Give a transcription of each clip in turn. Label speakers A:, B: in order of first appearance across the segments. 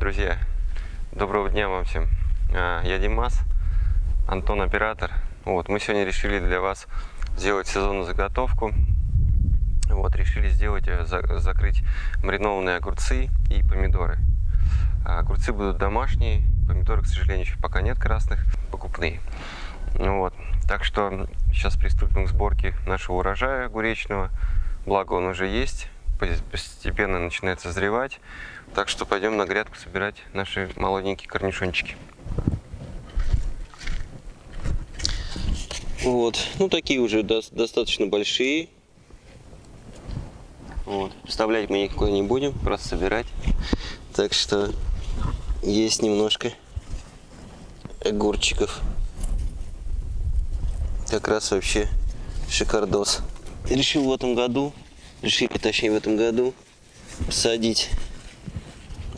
A: Друзья, доброго дня вам всем. А, Я Димас, Антон оператор. Вот, мы сегодня решили для вас сделать сезонную заготовку. Вот, решили сделать, э, за- закрыть маринованные огурцы и помидоры. А Огурцы будут домашние, помидоры, к сожалению, еще пока нет красных, покупные. Ну Вот. Так что сейчас приступим к сборке нашего урожая огуречного. Благо он уже есть, постепенно начинает созревать. Так что пойдем на грядку собирать наши молоденькие корнишончики. Вот, ну такие уже дос- достаточно большие. Вот. Вставлять мы никакой не будем, просто собирать. Так что есть немножко огурчиков. Как раз вообще шикардос. Решил в этом году, решили точнее в этом году посадить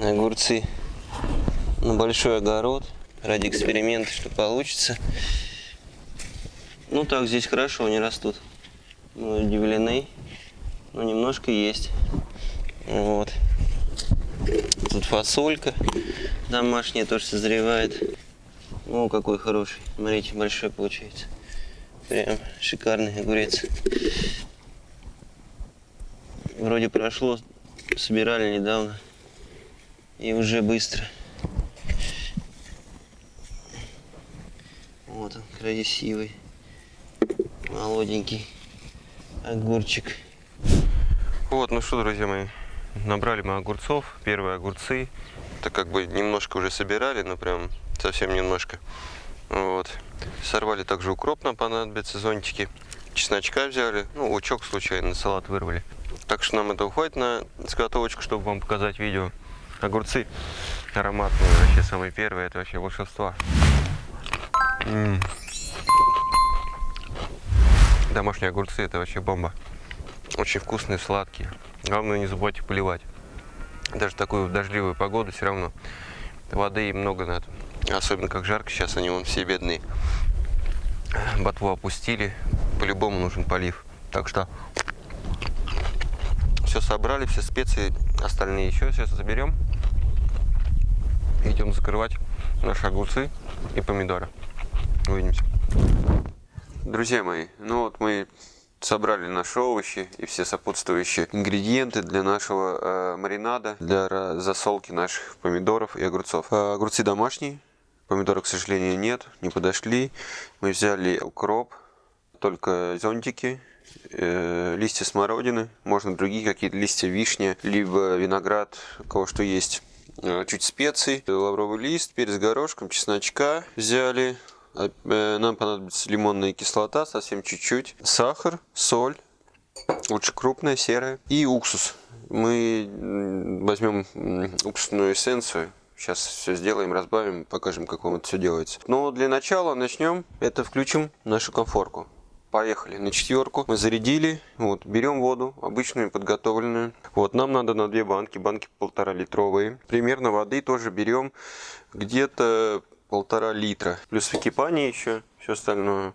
A: огурцы на большой огород ради эксперимента, что получится. Ну так здесь хорошо они растут. Мы удивлены, но немножко есть. Вот. Тут фасолька домашняя тоже созревает. О, какой хороший. Смотрите, большой получается. Прям шикарный огурец. Вроде прошло, собирали недавно. И уже быстро. Вот он, красивый. Молоденький огурчик. Вот, ну что, друзья мои, набрали мы огурцов, первые огурцы. Так как бы немножко уже собирали, но прям совсем немножко. Вот. Сорвали также укроп, нам понадобятся зонтики. Чесночка взяли, ну, лучок случайно, салат вырвали. Так что нам это уходит на заготовочку, чтобы вам показать видео. Огурцы ароматные, вообще самые первые, это вообще волшебство. М. Домашние огурцы это вообще бомба. Очень вкусные, сладкие. Главное не забывайте поливать. Даже такую дождливую погоду все равно воды им много надо. Особенно как жарко сейчас, они вон все бедные. Ботву опустили, по-любому нужен полив. Так что все собрали, все специи, остальные еще сейчас заберем. Идем закрывать наши огурцы и помидоры. Увидимся. Друзья мои, ну вот мы собрали наши овощи и все сопутствующие ингредиенты для нашего э, маринада, для засолки наших помидоров и огурцов. Э, огурцы домашние, помидоров, к сожалению, нет, не подошли. Мы взяли укроп, только зонтики, э, листья смородины, можно другие какие-то листья вишни, либо виноград, кого что есть. Э, Чуть специй, лавровый лист, перец горошком, чесночка взяли. Э, Нам понадобится лимонная кислота, совсем чуть-чуть. Сахар, соль, лучше крупная, серая. И уксус. Мы возьмем уксусную эссенцию. Сейчас все сделаем, разбавим, покажем, как вам это все делается. Но для начала начнем. Это включим нашу конфорку. Поехали на четверку. Мы зарядили. Вот, берем воду, обычную, подготовленную. Вот, нам надо на две банки, банки полтора литровые. Примерно воды тоже берем где-то полтора литра. Плюс выкипание еще, все остальное.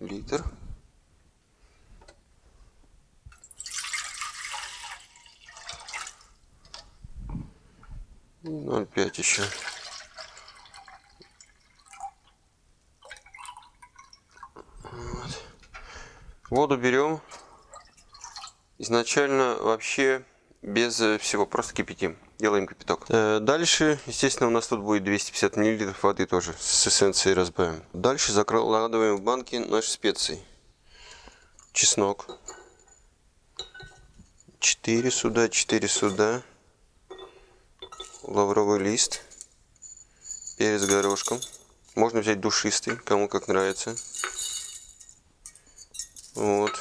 A: Литр. Ноль пять еще. Воду берем. Изначально вообще без э, всего, просто кипятим. Делаем кипяток. Э, Дальше, естественно, у нас тут будет 250 мл воды тоже с эссенцией разбавим. Дальше закладываем в банки наши специи. Чеснок. 4 сюда, 4 сюда. Лавровый лист. Перец горошком. Можно взять душистый, кому как нравится. Вот.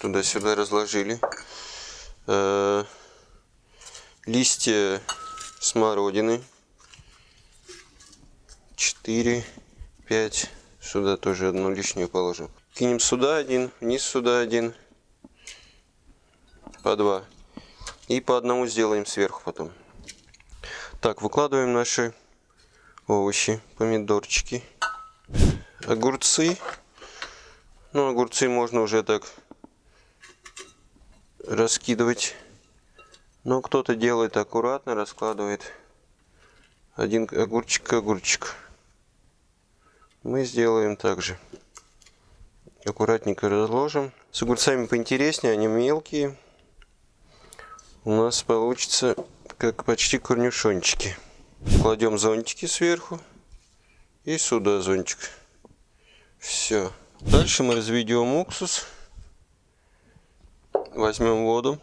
A: Туда-сюда разложили. Э, Листья смородины. 4, 5. Сюда тоже одну лишнюю положим. Кинем сюда один, вниз сюда один. По два. И по одному сделаем сверху потом. Так, выкладываем наши овощи, помидорчики, огурцы. Ну, огурцы можно уже так раскидывать. Но кто-то делает аккуратно, раскладывает один огурчик огурчик. Мы сделаем также. Аккуратненько разложим. С огурцами поинтереснее, они мелкие. У нас получится как почти корнюшончики. Кладем зонтики сверху. И сюда зонтик. Все. Дальше мы разведем уксус. Возьмем воду.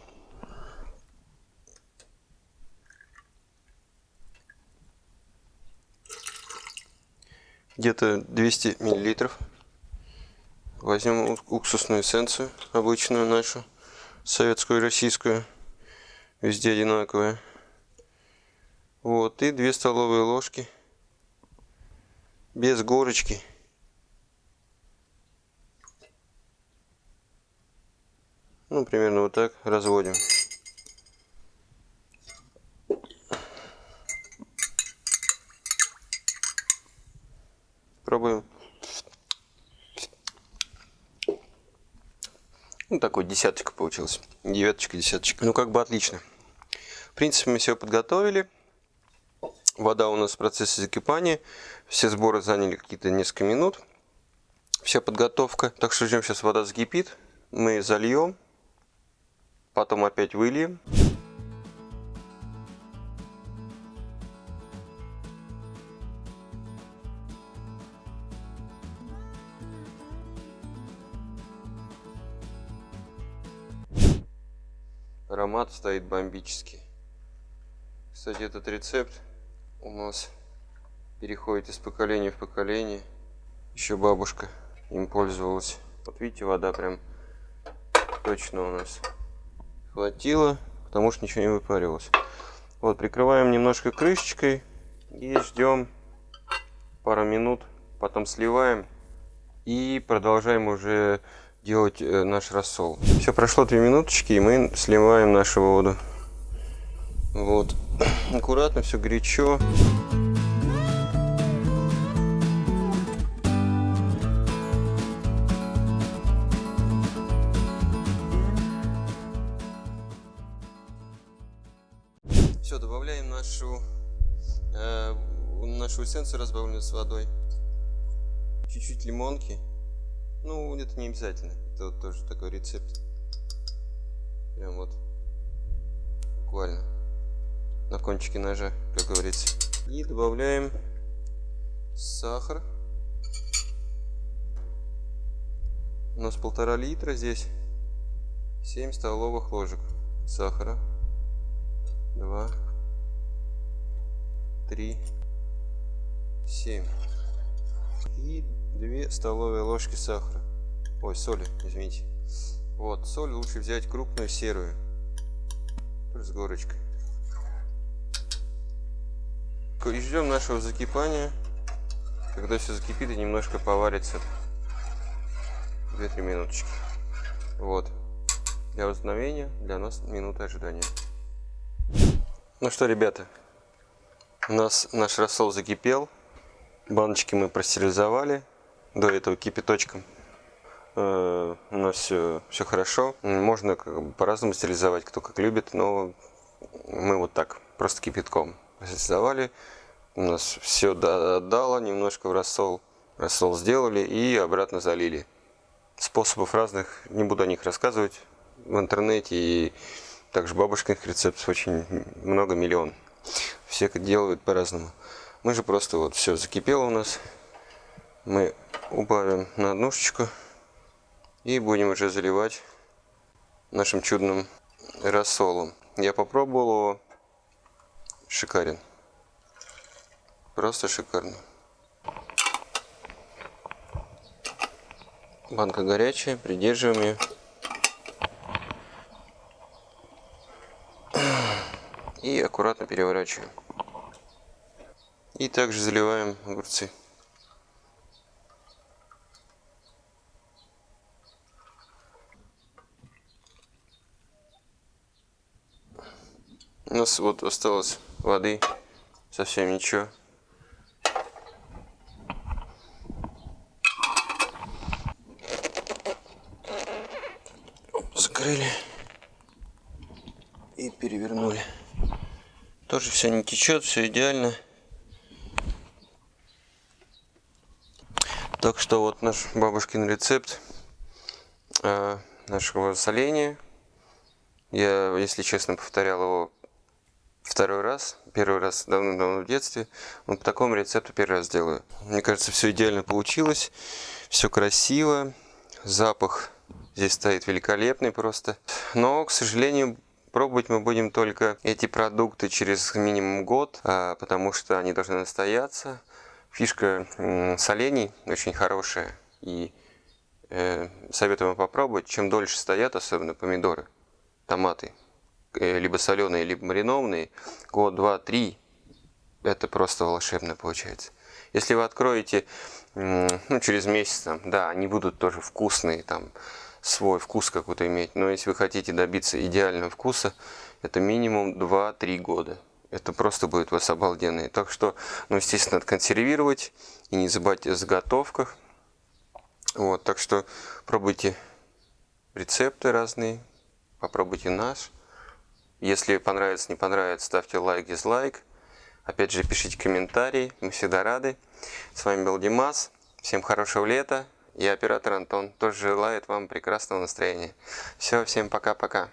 A: Где-то 200 миллилитров. Возьмем уксусную эссенцию, обычную нашу, советскую российскую. Везде одинаковая. Вот, и 2 столовые ложки. Без горочки. Ну, примерно вот так разводим. Пробуем. Ну, такой десяточка получилась. Девяточка, десяточка. Ну, как бы отлично. В принципе, мы все подготовили. Вода у нас в процессе закипания. Все сборы заняли какие-то несколько минут. Вся подготовка. Так что ждем, сейчас вода закипит. Мы зальем потом опять выльем. Аромат стоит бомбический. Кстати, этот рецепт у нас переходит из поколения в поколение. Еще бабушка им пользовалась. Вот видите, вода прям точно у нас хватило, потому что ничего не выпаривалось. Вот, прикрываем немножко крышечкой и ждем пару минут, потом сливаем и продолжаем уже делать э, наш рассол. Все, прошло 3 минуточки, и мы сливаем нашу воду. Вот, аккуратно, все горячо. Все, добавляем нашу, э, нашу эссенцию, разбавленную с водой. Чуть-чуть лимонки. Ну, это не обязательно. Это вот тоже такой рецепт. Прям вот. Буквально. На кончике ножа, как говорится. И добавляем сахар. У нас полтора литра здесь. 7 столовых ложек сахара два, три, семь. И две столовые ложки сахара. Ой, соли, извините. Вот, соль лучше взять крупную серую. С горочкой. И ждем нашего закипания. Когда все закипит и немножко поварится. 2-3 минуточки. Вот. Для возобновления для нас минута ожидания. Ну что, ребята, у нас наш рассол закипел. Баночки мы простерилизовали до этого кипяточком. Э, у нас все, все хорошо. Можно по-разному стерилизовать, кто как любит, но мы вот так, просто кипятком стерилизовали. У нас все отдало немножко в рассол. Рассол сделали и обратно залили. Способов разных, не буду о них рассказывать в интернете и также бабушкиных рецептов очень много, миллион. Все делают по-разному. Мы же просто вот все закипело у нас. Мы убавим на однушечку. И будем уже заливать нашим чудным рассолом. Я попробовал его. Шикарен. Просто шикарно. Банка горячая, придерживаем ее. И аккуратно переворачиваем. И также заливаем огурцы. У нас вот осталось воды совсем ничего. Тоже все не течет, все идеально. Так что вот наш бабушкин рецепт э, нашего соления. Я, если честно, повторял его второй раз. Первый раз давно-давно в детстве. Вот по такому рецепту первый раз делаю. Мне кажется, все идеально получилось. Все красиво. Запах здесь стоит великолепный просто. Но, к сожалению, пробовать мы будем только эти продукты через минимум год, а, потому что они должны настояться. Фишка солений очень хорошая. И э, советую вам попробовать. Чем дольше стоят, особенно помидоры, томаты, э, либо соленые, либо маринованные, год, два, три, это просто волшебно получается. Если вы откроете ну, через месяц, там, да, они будут тоже вкусные, там, свой вкус какой-то иметь. Но если вы хотите добиться идеального вкуса, это минимум 2-3 года. Это просто будет у вас обалденный. Так что, ну, естественно, надо консервировать. И не забывайте о заготовках. Вот, так что пробуйте рецепты разные. Попробуйте наш. Если понравится, не понравится, ставьте лайк, дизлайк. Опять же, пишите комментарии. Мы всегда рады. С вами был Димас. Всем хорошего лета. И оператор Антон тоже желает вам прекрасного настроения. Все, всем пока-пока.